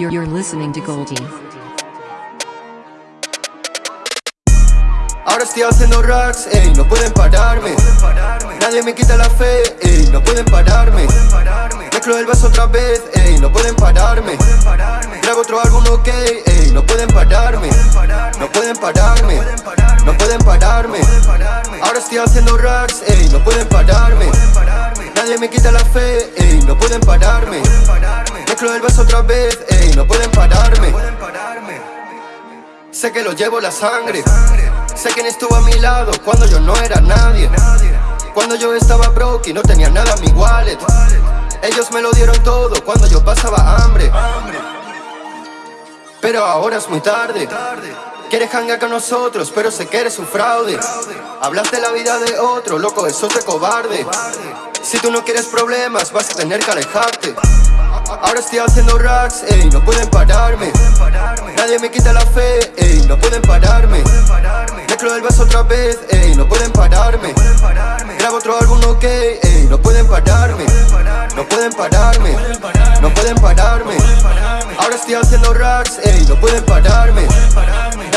You're, you're listening to Goldie. Ahora estoy haciendo racks, ey, no pueden pararme. Nadie me quita la fe, ey, no pueden pararme. Mezclo el vaso otra vez, ey, no pueden pararme. Grabo otro álbum, ok, ey, no pueden pararme. No pueden pararme, no pueden pararme Ahora estoy haciendo racks, ey, no pueden pararme. Nadie me quita la fe, ey, no pueden pararme. Mezclo el vaso otra vez, ey, no pueden pararme. Sé que lo llevo la sangre. Sé quién estuvo a mi lado cuando yo no era nadie. Cuando yo estaba broke y no tenía nada en mi wallet. Ellos me lo dieron todo cuando yo pasaba hambre. Pero ahora es muy tarde Quieres hangar con nosotros, pero sé que eres un fraude. Hablas de la vida de otro, loco, eso es de cobarde. Si tú no quieres problemas, vas a tener que alejarte. Ahora estoy haciendo racks, ey, no pueden pararme. Nadie me quita la fe, ey, no pueden pararme. Mezclo el vaso otra vez, ey, no pueden pararme. Grabo otro álbum, ok, ey, no pueden pararme. No pueden pararme, no pueden pararme. Ahora estoy haciendo racks, ey, no pueden pararme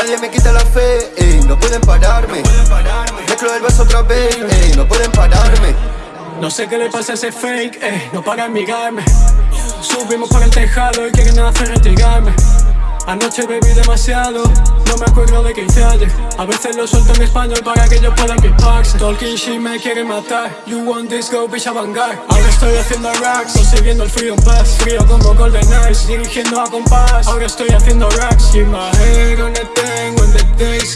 Nadie me quita la fe, ey, no pueden pararme. Mezclo el otra vez, ey, no pueden pararme. No sé qué le pasa a ese fake, eh, no para amigarme Subimos por el tejado y quieren hacer retigarme Anoche bebí demasiado, no me acuerdo de qué hice A veces lo suelto en español para que ellos puedan piparse Talking shit me quiere matar, you want this go bitch avangar Ahora estoy haciendo racks, consiguiendo el freedom pass. Frío como golden eyes, dirigiendo a compás. Ahora estoy haciendo racks, keep my head on Days.